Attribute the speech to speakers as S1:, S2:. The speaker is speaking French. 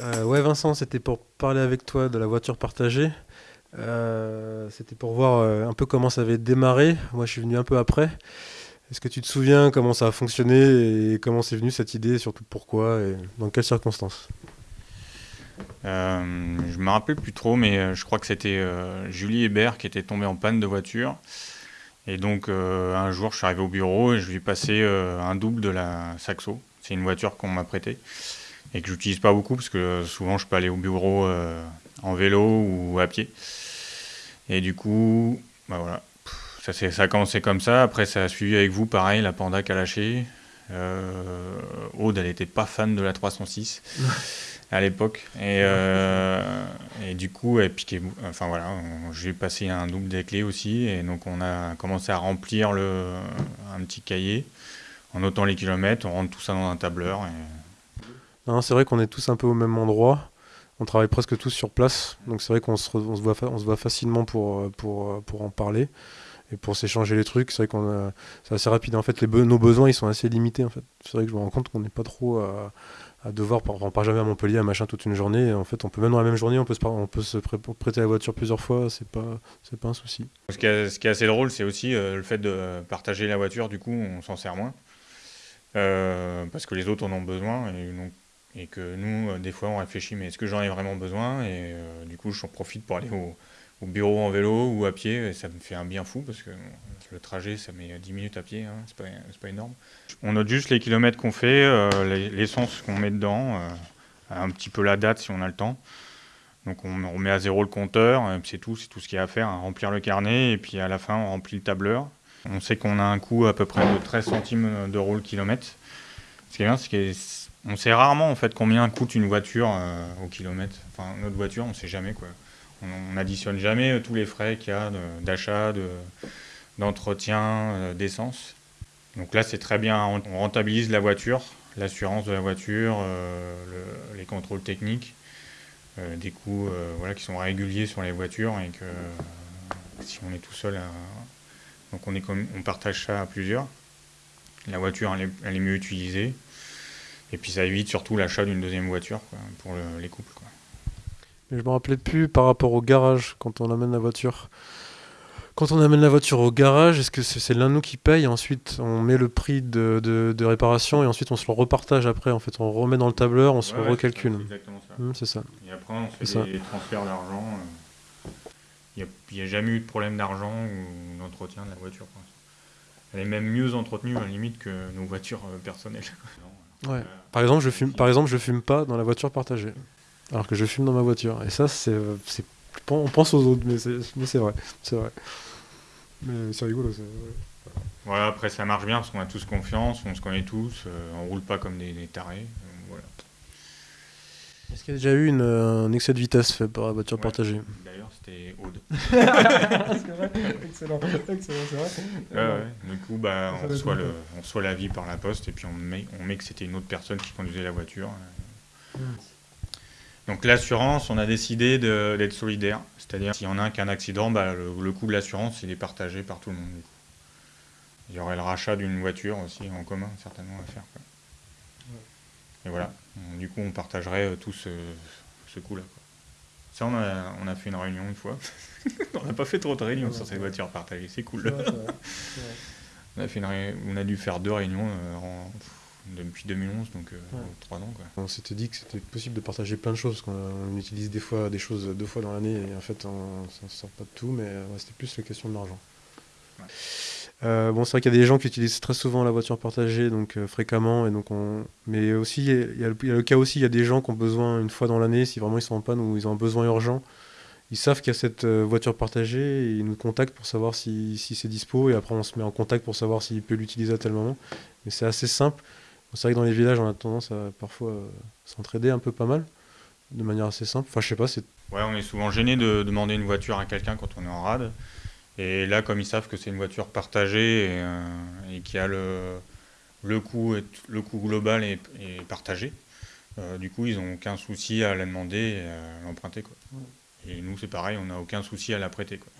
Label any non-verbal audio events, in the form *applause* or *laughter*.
S1: Euh, ouais Vincent, c'était pour parler avec toi de la voiture partagée. Euh, c'était pour voir euh, un peu comment ça avait démarré. Moi je suis venu un peu après. Est-ce que tu te souviens comment ça a fonctionné et comment c'est venu cette idée, surtout pourquoi et dans quelles circonstances?
S2: Je me rappelle plus trop, mais je crois que c'était Julie Hébert qui était tombée en panne de voiture. Et donc un jour je suis arrivé au bureau et je lui ai passé un double de la Saxo. C'est une voiture qu'on m'a prêtée et que j'utilise pas beaucoup parce que souvent je peux aller au bureau euh, en vélo ou à pied. Et du coup, bah voilà, ça, ça a commencé comme ça. Après, ça a suivi avec vous, pareil, la Panda qui a lâché. Euh, Aude, elle était pas fan de la 306 *laughs* à l'époque. Et, euh, et, du coup, elle piquait. Enfin voilà, j'ai passé un double des clés aussi. Et donc, on a commencé à remplir le, un petit cahier en notant les kilomètres. On rentre tout ça dans un tableur. Et,
S1: c'est vrai qu'on est tous un peu au même endroit. On travaille presque tous sur place. Donc c'est vrai qu'on se, voit, facilement pour, pour, pour en parler et pour s'échanger les trucs. C'est vrai qu'on c'est assez rapide. En fait, les nos besoins ils sont assez limités. En fait, c'est vrai que je me rends compte qu'on n'est pas trop à, devoir. On part jamais à Montpellier, à machin toute une journée. en fait, on peut même dans la même journée, on peut se, prêter la voiture plusieurs fois. C'est pas, pas un souci.
S2: Ce qui est, assez drôle, c'est aussi euh, le fait de partager la voiture. Du coup, on s'en sert moins. Euh, parce que les autres en ont besoin et que nous, euh, des fois, on réfléchit, mais est-ce que j'en ai vraiment besoin? Et euh, du coup, j'en profite pour aller au, bureau en vélo ou à pied, et ça me fait un bien fou, parce que le trajet, ça met 10 minutes à pied, hein, c'est pas, pas, énorme. On note juste les kilomètres qu'on fait, euh, l'essence qu'on met dedans, un petit peu la date si on a le temps. Donc on remet à zéro le compteur, c'est tout, c'est tout ce qu'il y a à faire, hein, remplir le carnet, et puis à la fin, on remplit le tableur. On sait qu'on a un coût à peu près de 13 centimes d'euros le kilomètre. Ce qui est bien, c'est que on sait rarement en fait combien coûte une voiture euh, au kilomètre. Enfin, notre voiture, on sait jamais quoi. On n'additionne jamais euh, tous les frais qu'il y a d'achat, d'entretien, euh, d'essence. Donc là, c'est très bien. On rentabilise la voiture, l'assurance de la voiture, les contrôles techniques, des coûts voilà, qui sont réguliers sur les voitures et que si on est tout seul, donc on partage ça à plusieurs. La voiture, elle est mieux utilisée. Et puis ça évite surtout l'achat d'une deuxième voiture pour les couples. Quoi.
S1: Mais je me rappelais plus par rapport au garage quand on amène la voiture. Quand on amène la voiture au garage, est-ce que c'est l'un de nous qui paye Ensuite, on met le prix de, de, réparation et ensuite on se le repartage après. En fait, on remet dans le tableur, on se le recalcule.
S2: C'est exactement ça.
S1: Mmh, c'est ça.
S2: Et après, on fait des transferts d'argent. Il n'y a, jamais eu de problème d'argent ou d'entretien de la voiture. Elle est même mieux entretenue à la limite que nos voitures euh, personnelles.
S1: Ouais. Par exemple, je fume, par exemple, je fume pas dans la voiture partagée, alors que je fume dans ma voiture. Et ça, c'est, c'est on pense aux autres, mais c'est, mais c'est vrai, c'est vrai. Mais c'est rigolo. C'est,
S2: Voilà, après ça marche bien parce qu'on a tous confiance, on se connaît tous, euh, on roule pas comme des, tarés. Euh, voilà.
S1: Est-ce qu'il y a déjà eu une, un excès de vitesse fait par la voiture partagée?
S2: C'était Aude. *laughs*
S1: c'est vrai, excellent, excellent, c'est vrai.
S2: Ouais, ouais. Du coup, bah, on, reçoit le, on reçoit l'avis par la poste et puis on met, on met que c'était une autre personne qui conduisait la voiture. Hmm. Donc l'assurance, on a décidé d'être solidaire. C'est-à-dire, s'il y en a un qui a un accident, bah, le, coût de l'assurance, il est partagé par tout le monde. Il y aurait le rachat d'une voiture aussi en commun, certainement, à faire. Quoi. Et voilà, du coup, on partagerait euh, tout ce, ce coût-là. Ça, on a, on a, fait une réunion une fois. *laughs* on n'a pas fait trop de réunions sur ces voitures partagées, c'est cool. *laughs* on, a fait on a dû faire deux réunions euh, depuis 2011, donc euh, trois ans. Quoi.
S1: On s'était dit que c'était possible de partager plein de choses, parce qu'on utilise des fois des choses deux fois dans l'année, et en fait, on ne sort pas de tout, mais c'était plus la question de l'argent. Euh, bon, c'est vrai qu'il y a des gens qui utilisent très souvent la voiture partagée, donc euh, fréquemment, et donc on... mais aussi il y, a, le cas aussi, il y a des gens qui ont besoin une fois dans l'année, si vraiment ils sont en panne ou ils ont un besoin urgent, ils savent qu'il y a cette euh, voiture partagée et ils nous contactent pour savoir si, si c'est dispo, et après on se met en contact pour savoir s'il peut l'utiliser à tel moment. Mais c'est assez simple. C'est vrai que dans les villages, on a tendance à parfois s'entraider un peu pas mal, de manière assez simple. Enfin, je sais pas, c'est.
S2: Ouais, on est souvent gêné de demander une voiture à quelqu'un quand on est en rade. Et là, comme ils savent que c'est une voiture partagée et, euh, et y a le, le, coût, le coût global est, partagé, euh, du coup, ils n'ont aucun souci à la demander et à l'emprunter. Et nous, c'est pareil, on n'a aucun souci à la prêter. Quoi.